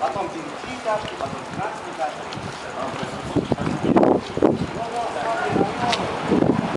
Потом 9 тяжкий, потом 12 тяжкий.